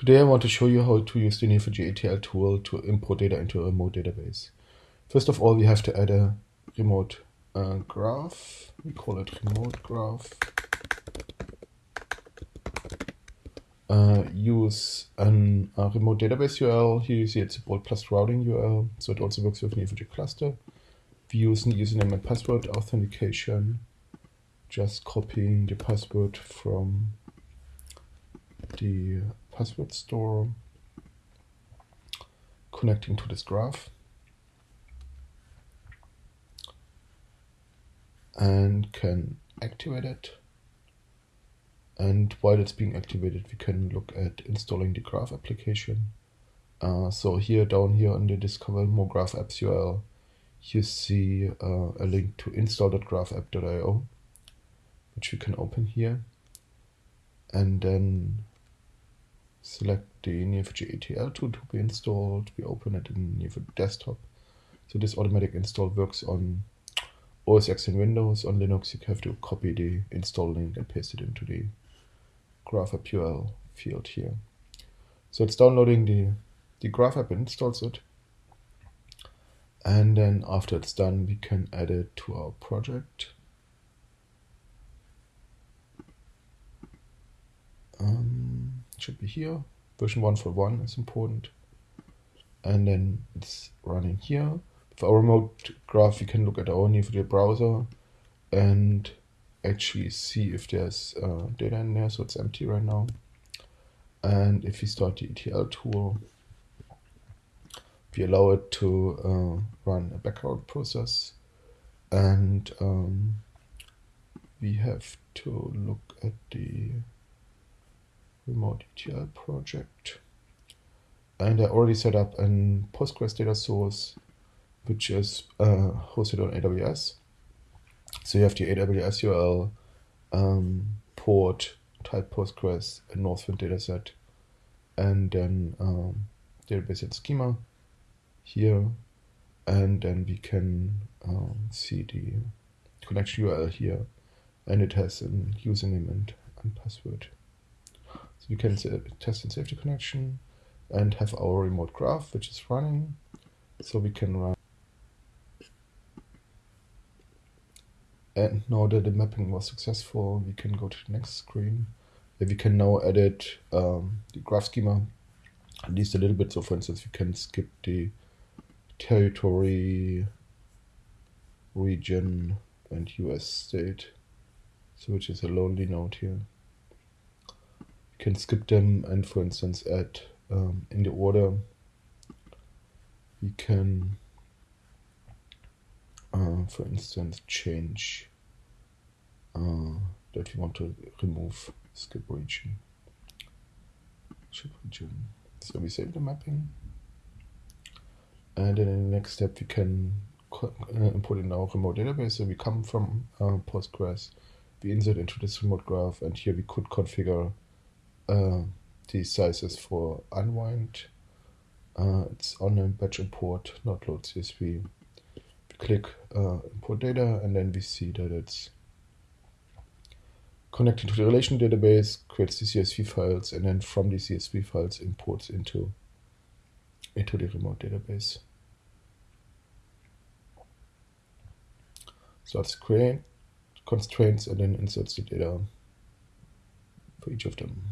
Today I want to show you how to use the Neo4j ETL tool to import data into a remote database. First of all, we have to add a remote uh, graph. We call it remote graph. Uh, use an, a remote database URL. Here you see it's a bolt plus routing URL, so it also works with Neo4j cluster. We use username and password authentication, just copying the password from the password store, connecting to this graph, and can activate it. And while it's being activated, we can look at installing the graph application. Uh, so here, down here on the Discover More Graph Apps URL, you see uh, a link to install.graphapp.io, which we can open here. And then select the Neo4j ETL tool to be installed. We open it in Neo4j desktop. So this automatic install works on OS X and Windows. On Linux, you have to copy the install link and paste it into the graph field here. So it's downloading the, the graph app and installs it. And then after it's done, we can add it to our project. Um, should be here. Version 141 is important. And then it's running here. For our remote graph, we can look at our Neo4j browser and actually see if there's uh, data in there. So it's empty right now. And if we start the ETL tool, we allow it to uh, run a background process. And um, we have to look at the remote ETL project. And I already set up a Postgres data source, which is uh, hosted on AWS. So you have the AWS URL, um, port, type Postgres, a Northwind dataset, and then um, database and schema here. And then we can um, see the connection URL here. And it has a username and, and password. So we can test and safety connection and have our remote graph, which is running. So we can run. And now that the mapping was successful, we can go to the next screen. We can now edit um, the graph schema, at least a little bit. So for instance, we can skip the territory, region, and US state. So which is a lonely node here can skip them and for instance add um, in the order we can uh, for instance change uh, that we want to remove skip region. So we save the mapping. And then in the next step we can uh, import in our remote database. So we come from uh, postgres we insert into this remote graph and here we could configure uh, the sizes for unwind. Uh, it's on a batch import, not load CSV. We click uh, import data and then we see that it's connecting to the relation database, creates the CSV files, and then from the CSV files imports into, into the remote database. So let's create constraints and then inserts the data for each of them.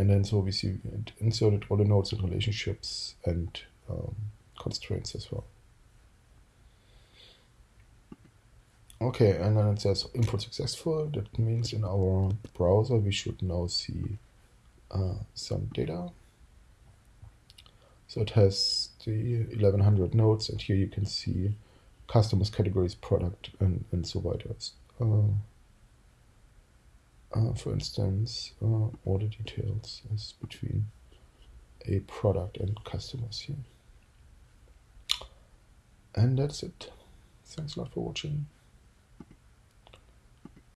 And then so we see inserted all the nodes and relationships and um, constraints as well. Okay, and then it says import successful. That means in our browser we should now see uh, some data. So it has the 1100 nodes, and here you can see customers, categories, product, and, and so weiter. Uh, uh, for instance, uh, order details is between a product and customers here. And that's it. Thanks a lot for watching.